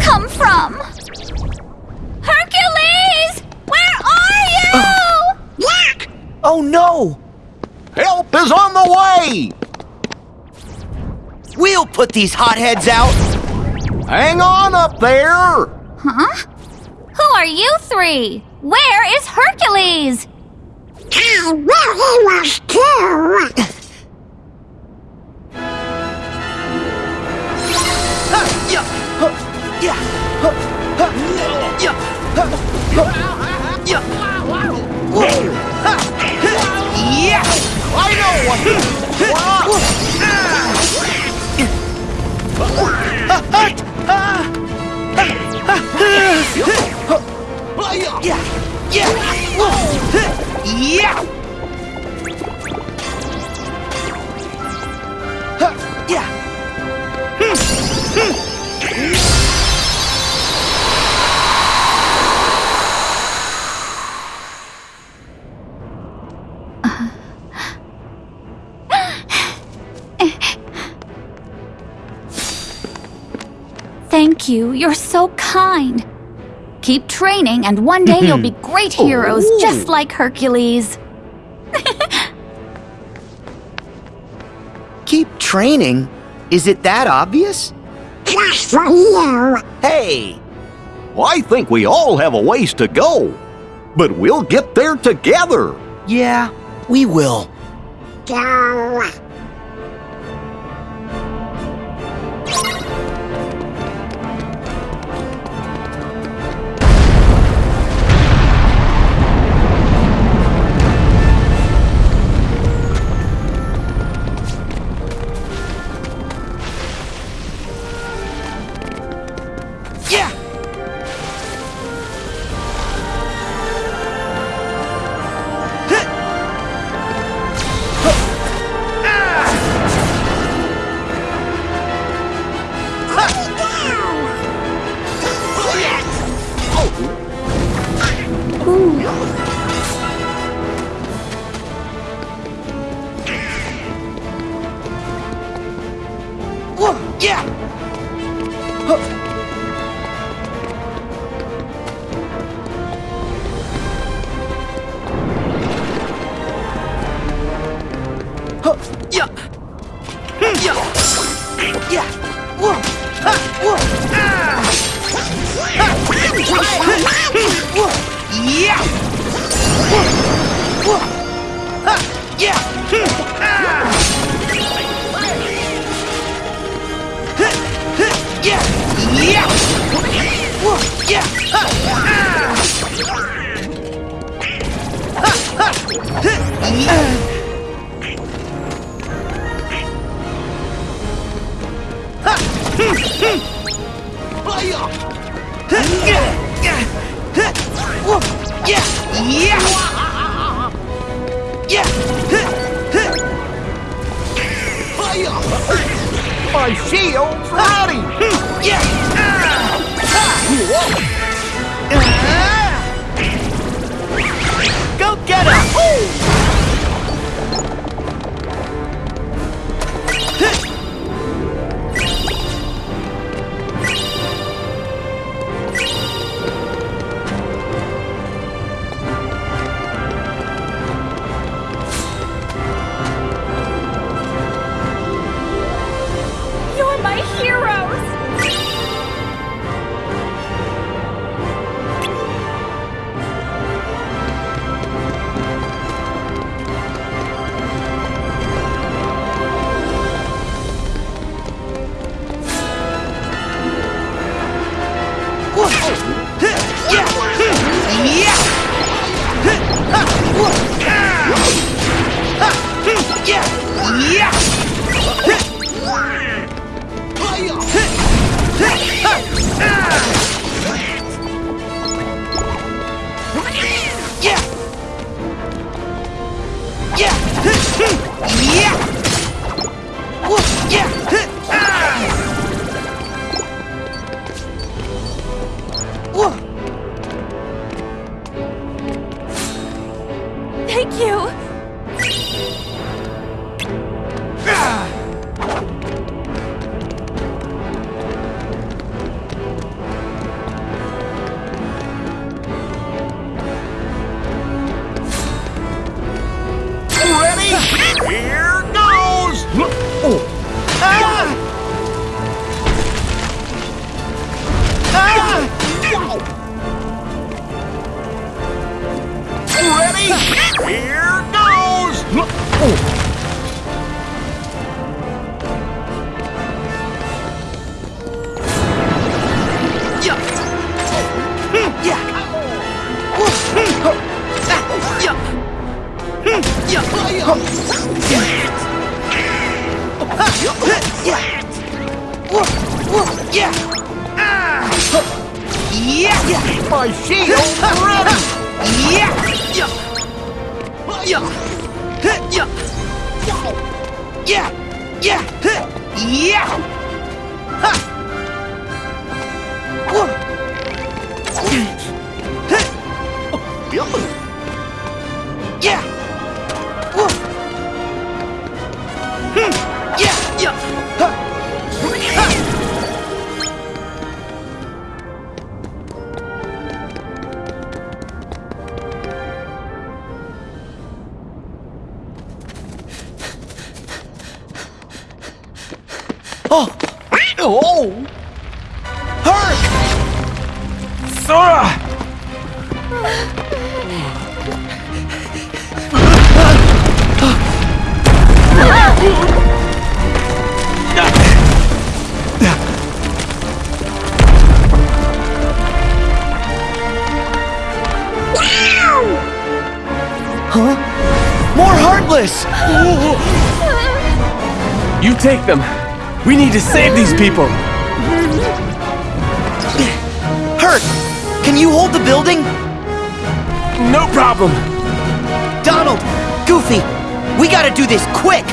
come from? Hercules! Where are you? Uh, Yak! Oh no! Help is on the way! We'll put these hotheads out! Hang on up there! Huh? Who are you three? Where is Hercules? Oh, I really was too. Yeah! huh, Yeah! I know Yeah! Yeah! You. You're so kind. Keep training, and one day you'll be great heroes, just like Hercules. Keep training? Is it that obvious? Just for you. Hey! I think we all have a ways to go. But we'll get there together. Yeah, we will. Go. Yeah! My shield's ready! Yeah! Go get him! Thank you! Yeah! My shield ready! Yeah! Yeah! Yeah! Yeah! Yeah! Yeah! Ha! Whoa! Yeah! Oh. Herc! Sora! Huh? More Heartless! You take them. We need to save these people. Herc! Can you hold the building? No problem. Donald! Goofy! We gotta do this quick!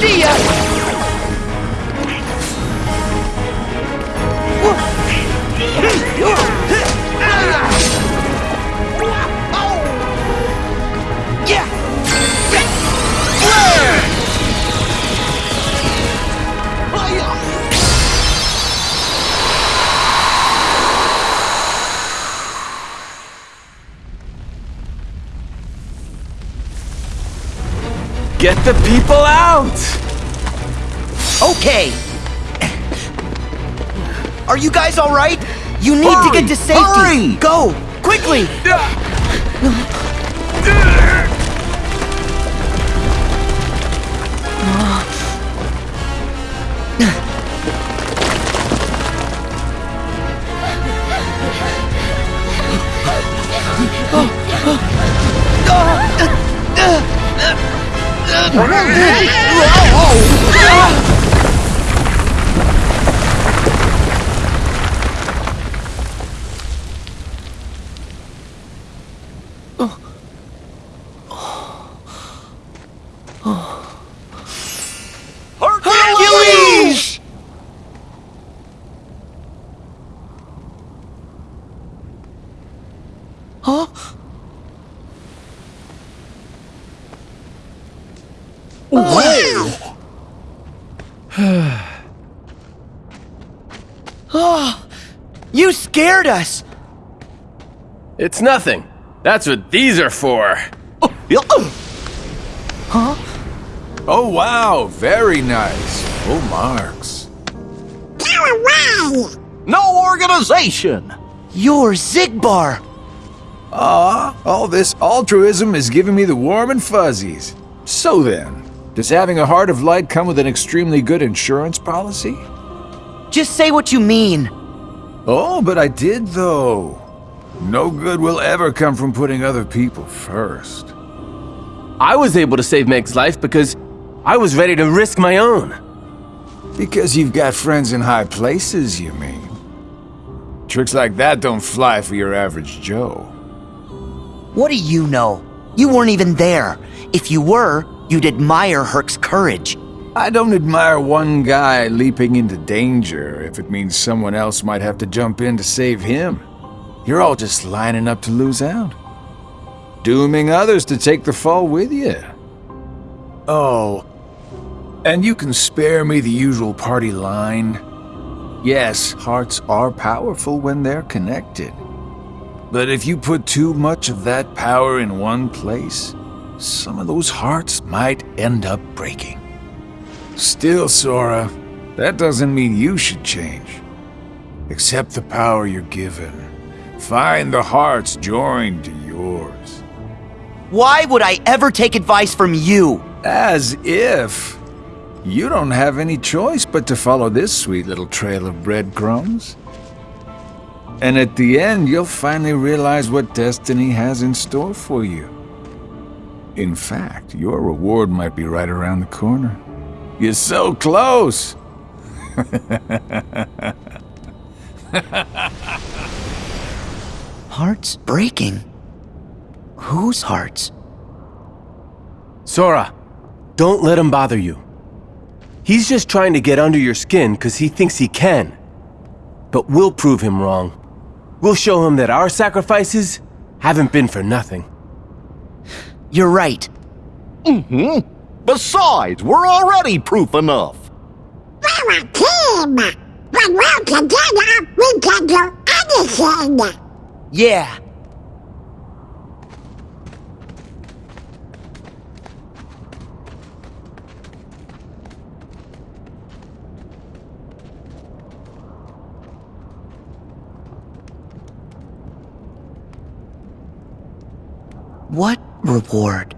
See ya! Get the people out. Okay. Are you guys all right? You need to get to safety. Hurry! Go quickly. Huh? Whoa! oh, you scared us! It's nothing. That's what these are for. Huh? Oh, wow, very nice. Full marks. Away! No organization! You're Xigbar! Ah, all this altruism is giving me the warm and fuzzies. So then, does having a heart of light come with an extremely good insurance policy? Just say what you mean. Oh, but I did though. No good will ever come from putting other people first. I was able to save Meg's life because I was ready to risk my own. Because you've got friends in high places, you mean? Tricks like that don't fly for your average Joe. What do you know? You weren't even there. If you were, you'd admire Herc's courage. I don't admire one guy leaping into danger if it means someone else might have to jump in to save him. You're all just lining up to lose out. Dooming others to take the fall with you. Oh, and you can spare me the usual party line. Yes, hearts are powerful when they're connected. But if you put too much of that power in one place, some of those hearts might end up breaking. Still, Sora, that doesn't mean you should change. Accept the power you're given. Find the hearts joined to yours. Why would I ever take advice from you? As if. You don't have any choice but to follow this sweet little trail of breadcrumbs. And at the end, you'll finally realize what destiny has in store for you. In fact, your reward might be right around the corner. You're so close! Hearts breaking? Whose hearts? Sora, don't let him bother you. He's just trying to get under your skin because he thinks he can. But we'll prove him wrong. We'll show him that our sacrifices haven't been for nothing. You're right. Mm-hmm. Besides, we're already proof enough. We're a team! When we're together, we can do anything! Yeah. What reward?